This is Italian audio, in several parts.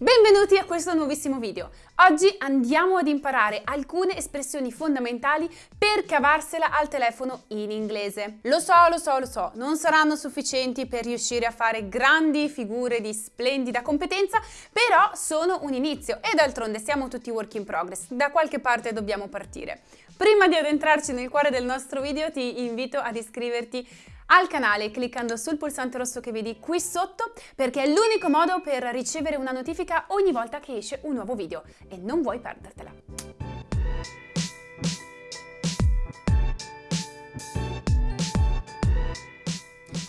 Benvenuti a questo nuovissimo video. Oggi andiamo ad imparare alcune espressioni fondamentali per cavarsela al telefono in inglese. Lo so, lo so, lo so, non saranno sufficienti per riuscire a fare grandi figure di splendida competenza, però sono un inizio e d'altronde siamo tutti work in progress, da qualche parte dobbiamo partire. Prima di addentrarci nel cuore del nostro video ti invito ad iscriverti al canale cliccando sul pulsante rosso che vedi qui sotto perché è l'unico modo per ricevere una notifica ogni volta che esce un nuovo video e non vuoi perdertela.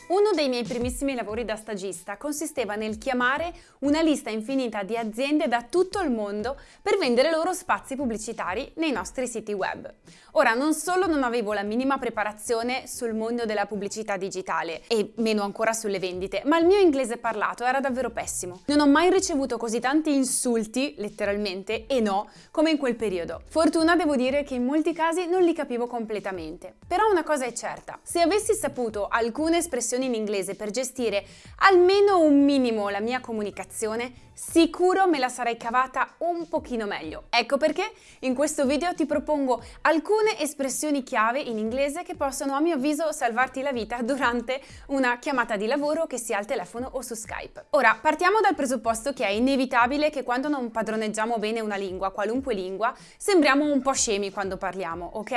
Uno dei miei primissimi lavori da stagista consisteva nel chiamare una lista infinita di aziende da tutto il mondo per vendere loro spazi pubblicitari nei nostri siti web. Ora, non solo non avevo la minima preparazione sul mondo della pubblicità digitale e meno ancora sulle vendite, ma il mio inglese parlato era davvero pessimo. Non ho mai ricevuto così tanti insulti, letteralmente, e no, come in quel periodo. Fortuna devo dire che in molti casi non li capivo completamente. Però una cosa è certa, se avessi saputo alcune espressioni in inglese per gestire almeno un minimo la mia comunicazione, sicuro me la sarei cavata un pochino meglio. Ecco perché in questo video ti propongo alcune espressioni chiave in inglese che possono a mio avviso salvarti la vita durante una chiamata di lavoro che sia al telefono o su Skype. Ora partiamo dal presupposto che è inevitabile che quando non padroneggiamo bene una lingua, qualunque lingua, sembriamo un po' scemi quando parliamo, ok?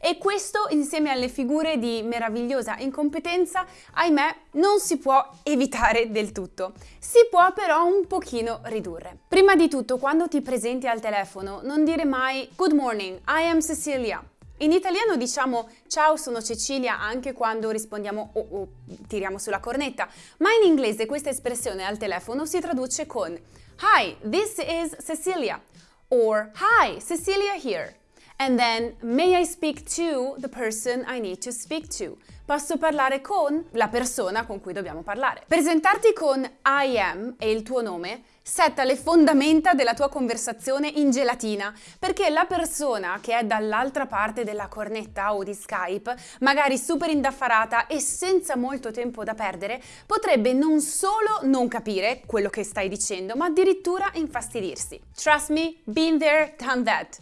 E questo insieme alle figure di meravigliosa incompetenza, ahimè, non si può evitare del tutto. Si può però un pochino pochino ridurre. Prima di tutto, quando ti presenti al telefono, non dire mai Good morning, I am Cecilia. In italiano diciamo ciao sono Cecilia anche quando rispondiamo o oh, oh, tiriamo sulla cornetta, ma in inglese questa espressione al telefono si traduce con Hi, this is Cecilia or Hi, Cecilia here. And then, may I speak to the person I need to speak to? Posso parlare con la persona con cui dobbiamo parlare. Presentarti con I am e il tuo nome setta le fondamenta della tua conversazione in gelatina, perché la persona che è dall'altra parte della cornetta o di Skype, magari super indaffarata e senza molto tempo da perdere, potrebbe non solo non capire quello che stai dicendo, ma addirittura infastidirsi. Trust me, been there, done that.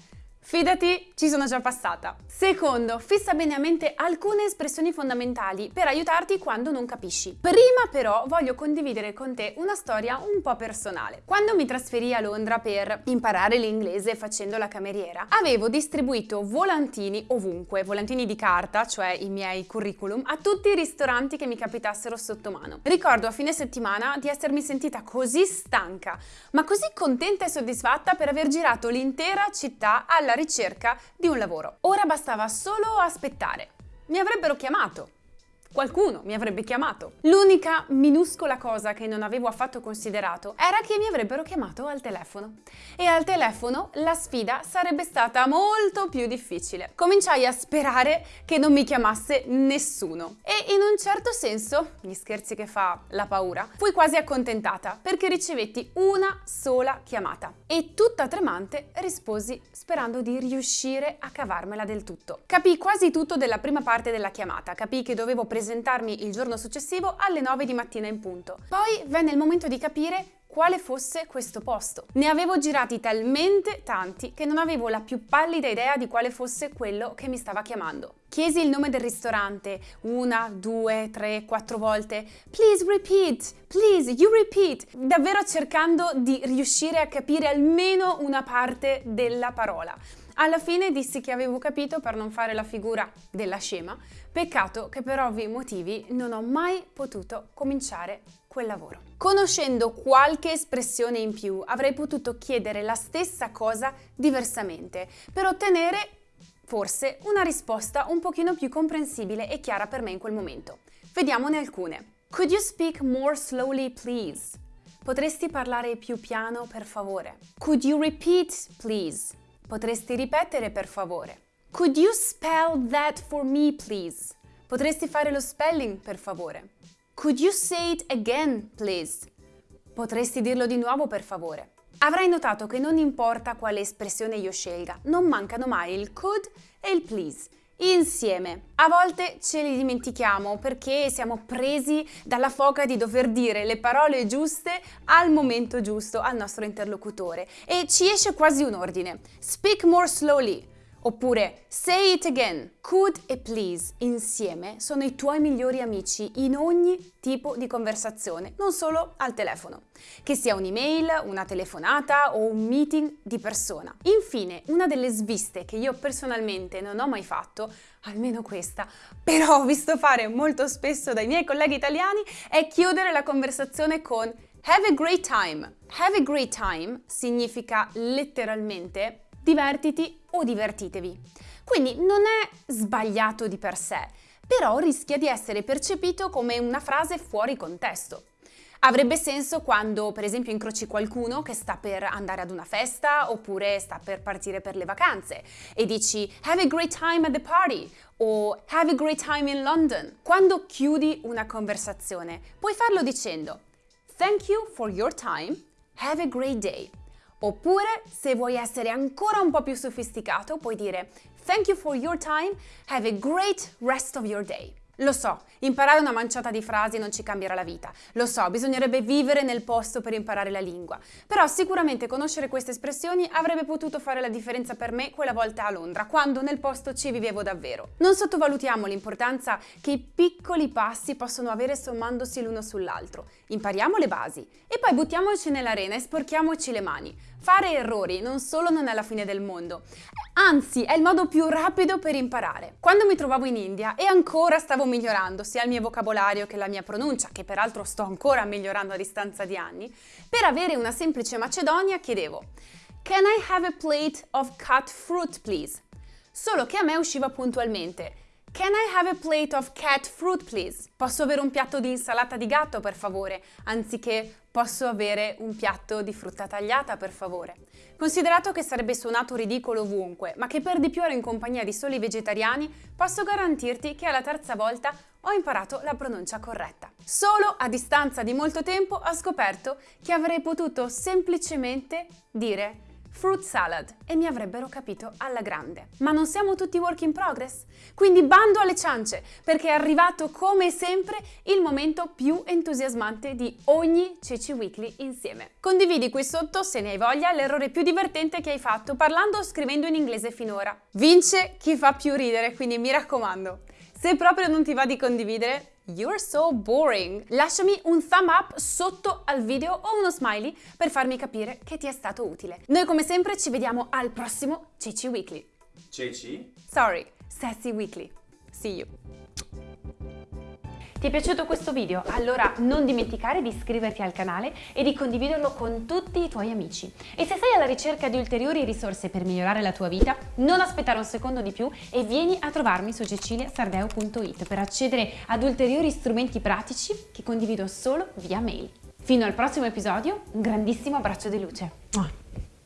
Fidati, ci sono già passata. Secondo, fissa bene a mente alcune espressioni fondamentali per aiutarti quando non capisci. Prima però voglio condividere con te una storia un po' personale. Quando mi trasferì a Londra per imparare l'inglese facendo la cameriera, avevo distribuito volantini ovunque, volantini di carta, cioè i miei curriculum, a tutti i ristoranti che mi capitassero sotto mano. Ricordo a fine settimana di essermi sentita così stanca, ma così contenta e soddisfatta per aver girato l'intera città alla ricerca di un lavoro. Ora bastava solo aspettare. Mi avrebbero chiamato qualcuno mi avrebbe chiamato. L'unica minuscola cosa che non avevo affatto considerato era che mi avrebbero chiamato al telefono. E al telefono la sfida sarebbe stata molto più difficile. Cominciai a sperare che non mi chiamasse nessuno. E in un certo senso, gli scherzi che fa la paura, fui quasi accontentata perché ricevetti una sola chiamata. E tutta tremante risposi sperando di riuscire a cavarmela del tutto. Capii quasi tutto della prima parte della chiamata, capii che dovevo presentare presentarmi il giorno successivo alle 9 di mattina in punto. Poi venne il momento di capire quale fosse questo posto. Ne avevo girati talmente tanti che non avevo la più pallida idea di quale fosse quello che mi stava chiamando. Chiesi il nome del ristorante una, due, tre, quattro volte. Please repeat, please, you repeat. Davvero cercando di riuscire a capire almeno una parte della parola. Alla fine dissi che avevo capito per non fare la figura della scema, peccato che per ovvi motivi non ho mai potuto cominciare quel lavoro. Conoscendo qualche espressione in più avrei potuto chiedere la stessa cosa diversamente per ottenere forse una risposta un pochino più comprensibile e chiara per me in quel momento. Vediamone alcune. Could you speak more slowly please? Potresti parlare più piano per favore? Could you repeat please? Potresti ripetere per favore? Could you spell that for me, please? Potresti fare lo spelling per favore? Could you say it again, please? Potresti dirlo di nuovo per favore? Avrai notato che non importa quale espressione io scelga, non mancano mai il could e il please. Insieme. A volte ce li dimentichiamo perché siamo presi dalla foga di dover dire le parole giuste al momento giusto al nostro interlocutore e ci esce quasi un ordine. Speak more slowly. Oppure say it again. Could e please insieme sono i tuoi migliori amici in ogni tipo di conversazione, non solo al telefono. Che sia un'email, una telefonata o un meeting di persona. Infine, una delle sviste che io personalmente non ho mai fatto, almeno questa, però ho visto fare molto spesso dai miei colleghi italiani, è chiudere la conversazione con Have a great time. Have a great time significa letteralmente divertiti o divertitevi. Quindi non è sbagliato di per sé, però rischia di essere percepito come una frase fuori contesto. Avrebbe senso quando, per esempio, incroci qualcuno che sta per andare ad una festa oppure sta per partire per le vacanze e dici Have a great time at the party o Have a great time in London. Quando chiudi una conversazione, puoi farlo dicendo Thank you for your time, have a great day. Oppure, se vuoi essere ancora un po' più sofisticato, puoi dire Thank you for your time, have a great rest of your day. Lo so, imparare una manciata di frasi non ci cambierà la vita. Lo so, bisognerebbe vivere nel posto per imparare la lingua. Però sicuramente conoscere queste espressioni avrebbe potuto fare la differenza per me quella volta a Londra, quando nel posto ci vivevo davvero. Non sottovalutiamo l'importanza che i piccoli passi possono avere sommandosi l'uno sull'altro. Impariamo le basi e poi buttiamoci nell'arena e sporchiamoci le mani. Fare errori non solo non è la fine del mondo, anzi è il modo più rapido per imparare. Quando mi trovavo in India e ancora stavo migliorando sia il mio vocabolario che la mia pronuncia, che peraltro sto ancora migliorando a distanza di anni, per avere una semplice macedonia chiedevo Can I have a plate of cut fruit please? Solo che a me usciva puntualmente Can I have a plate of cat fruit please? Posso avere un piatto di insalata di gatto per favore, anziché posso avere un piatto di frutta tagliata per favore. Considerato che sarebbe suonato ridicolo ovunque, ma che per di più ero in compagnia di soli vegetariani, posso garantirti che alla terza volta ho imparato la pronuncia corretta. Solo a distanza di molto tempo ho scoperto che avrei potuto semplicemente dire fruit salad e mi avrebbero capito alla grande. Ma non siamo tutti work in progress? Quindi bando alle ciance, perché è arrivato come sempre il momento più entusiasmante di ogni Ceci Weekly insieme. Condividi qui sotto, se ne hai voglia, l'errore più divertente che hai fatto parlando o scrivendo in inglese finora. Vince chi fa più ridere, quindi mi raccomando. Se proprio non ti va di condividere, You're so boring! Lasciami un thumb up sotto al video o uno smiley per farmi capire che ti è stato utile. Noi come sempre ci vediamo al prossimo Ceci Weekly. Ceci? Sorry, Sassy Weekly. See you! Ti è piaciuto questo video? Allora non dimenticare di iscriverti al canale e di condividerlo con tutti i tuoi amici. E se sei alla ricerca di ulteriori risorse per migliorare la tua vita, non aspettare un secondo di più e vieni a trovarmi su ceciliasardeo.it per accedere ad ulteriori strumenti pratici che condivido solo via mail. Fino al prossimo episodio, un grandissimo abbraccio di luce.